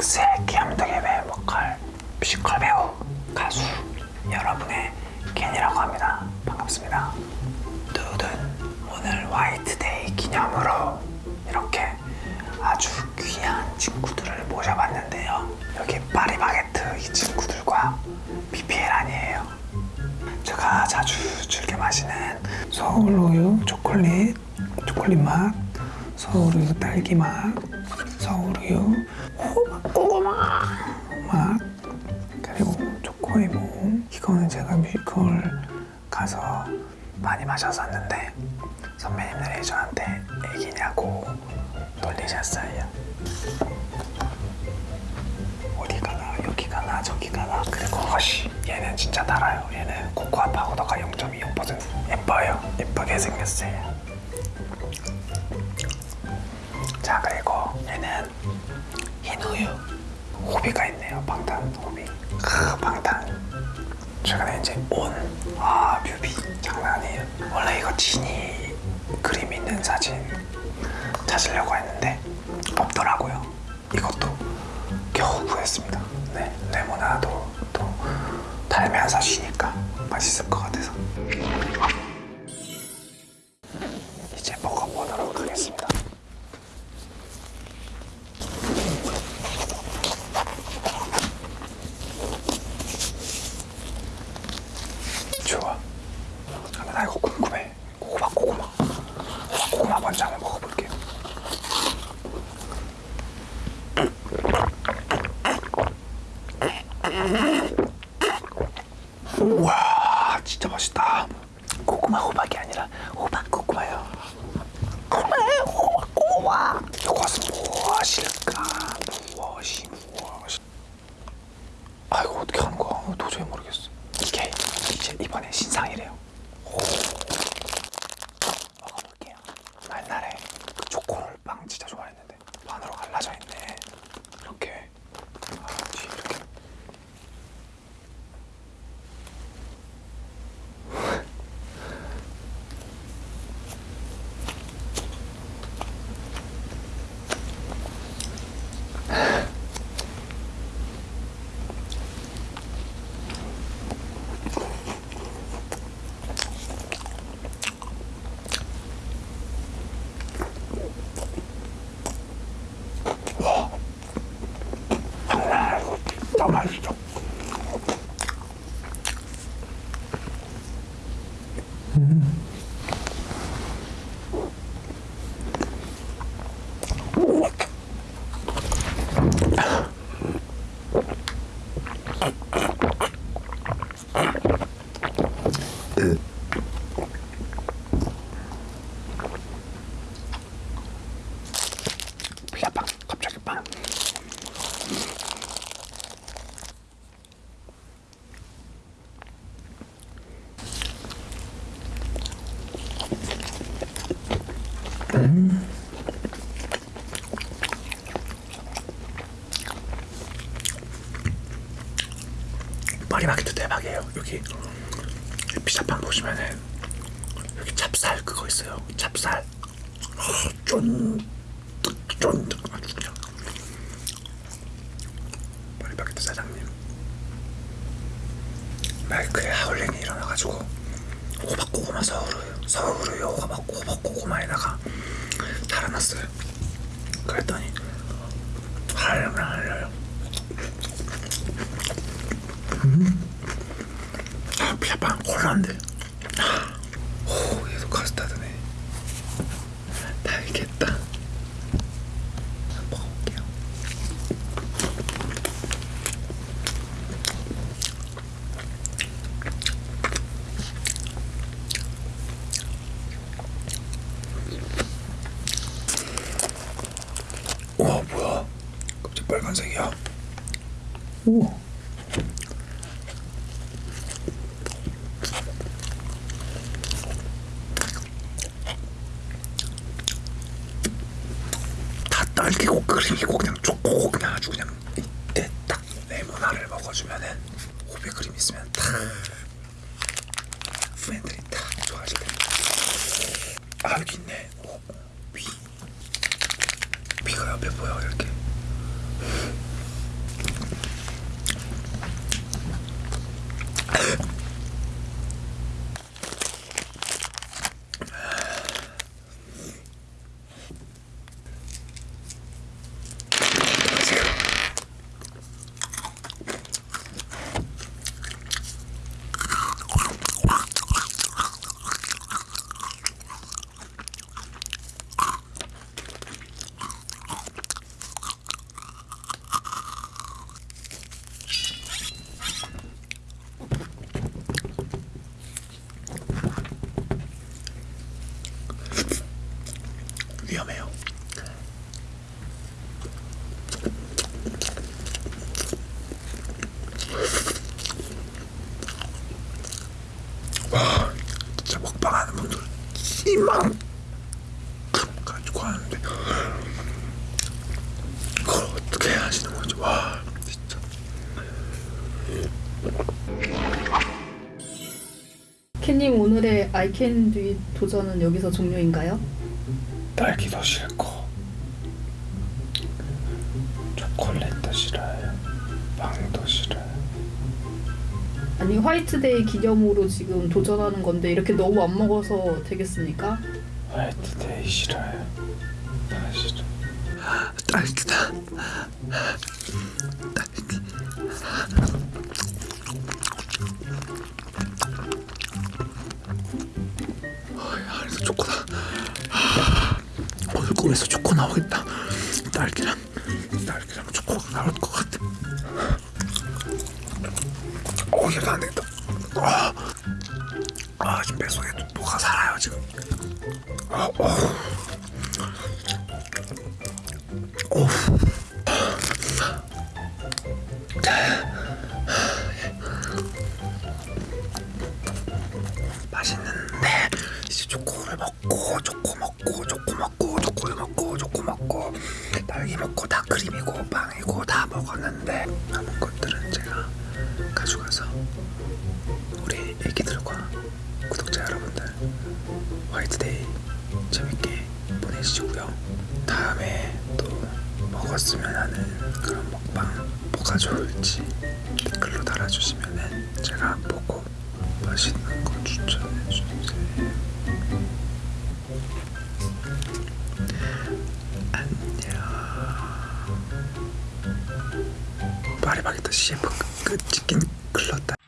픽스의 귀염둥이 배우 보컬 뮤지컬 배우 가수 여러분의 겐이라고 합니다. 반갑습니다. 두둥 오늘 화이트데이 기념으로 이렇게 아주 귀한 친구들을 모셔봤는데요. 여기 파리바게트 이 친구들과 PPL 아니에요. 제가 자주 즐겨 마시는 서울 우유 초콜릿 초콜릿 맛 서울 우유 딸기 맛 서울 우유 이거는 제가 뮤지컬 가서 많이 마셨었는데 선배님들이 저한테 애기냐고 놀리셨어요 어디 가나? 여기 가나? 저기 가나? 그리고 허쉬 얘는 진짜 달아요. 얘는 코코아 파우더가 0.25% 예뻐요. 예쁘게 생겼어요. 자 그리고 얘는 흰 우유 호비가 있네요. 방탄 호비 최근에 이제 온아 뮤비 장난 아니에요. 원래 이거 진이 그림 있는 사진 찾으려고 했는데 없더라고요. 이것도 겨우 구했습니다. 네 레모나도 또 달면서 쉬니까 맛있을 것 같아서 이제 먹어보도록 하겠습니다 좋아. 근데 나 이거 궁금해. 호박 고구마. 호박 고구마 먼저 한번 먹어볼게요. 우와, 진짜 맛있다. 고구마 호박이 아니라 호박 고구마요. 고구마, 호박 고구마. 이것은 무엇일까? 무엇이 무엇이? 아 이거 어떻게 하는 거야? 도저히 모르겠어. 이게 이제 이번에 신상이래요. 오. 먹어볼게요. 나 옛날에 그 초코롤 빵 진짜 좋아했는데 반으로 갈라져 있네. 이렇게. 아, 뒤에 이렇게. 장난 아니고 진짜 맛있어. 피자 파리마켓도 대박이에요. 여기 피자빵 보시면은 여기 찹쌀 그거 있어요. 찹쌀. 아, 쫀득 쫀득 아주 그냥. 파리바게트 사장님. 마이크에 하울링이 일어나가지고 호박고구마 서울우유 서울우유 호박, 호박고구마에다가 달아놨어요. 그랬더니 하려면 하려요 아 피자빵 콜라인데 오 얘도 카스타드네 달겠다 먹어볼게요 우 와 뭐야? 갑자기 빨간색이야? 다 딸기고 크림이고 그냥 초코고 그냥 아주 그냥 이때 딱 레모나를 먹어주면은 호비 크림 있으면 탁 팬들이 탁 좋아질 텐아 여기 있네 비가 옆에 보여 이렇게 위험해요. 와, 진짜 먹방하는 분들 이만 가지고 하는데 그걸 어떻게 하시는 건지 와. 캔님 오늘의 아이캔듀 도전은 여기서 종료인가요? 딸기도 싫고 초콜릿도 싫어요. 빵도 싫어요. 아니 화이트데이 기념으로 지금 도전하는 건데 이렇게 너무 안 먹어서 되겠습니까? 화이트데이 싫어요. 다 싫어. 딸기다. 나오겠다. 딸기랑 딸기랑 초코가 나올 것 같아. 어, 이거 안 되겠다. 아, 아 지금 뱃속에 뭐가 살아요 지금. 아, 어. 맛 먹고 다 크림이고 빵이고 다 먹었는데 남은 것들은 제가 가져가서 우리 애기들과 구독자 여러분들 화이트데이 재밌게 보내시고요 다음에 또 먹었으면 하는 그런 먹방 뭐가 좋을지 댓글로 달아주시면은 제가 보고 맛있는 거 추천해 주세요. 파리바게트 CF 끝 치킨 클렀다.